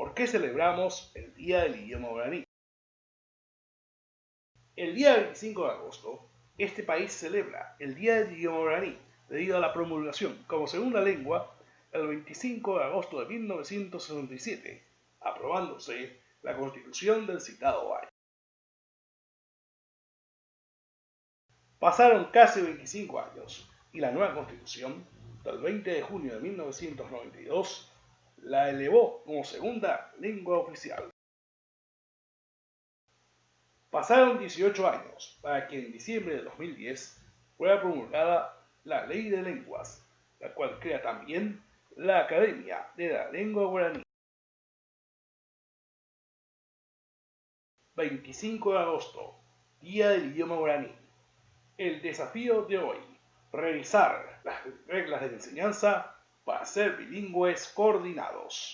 ¿Por qué celebramos el Día del Idioma Guaraní? El día 25 de agosto, este país celebra el Día del Idioma Guaraní debido a la promulgación como segunda lengua el 25 de agosto de 1967, aprobándose la constitución del citado año. Pasaron casi 25 años y la nueva constitución, del 20 de junio de 1992, la elevó como segunda lengua oficial. Pasaron 18 años para que en diciembre de 2010 fuera promulgada la Ley de Lenguas, la cual crea también la Academia de la Lengua Guaraní. 25 de agosto, Día del Idioma Guaraní. El desafío de hoy, revisar las reglas de enseñanza para ser bilingües coordinados.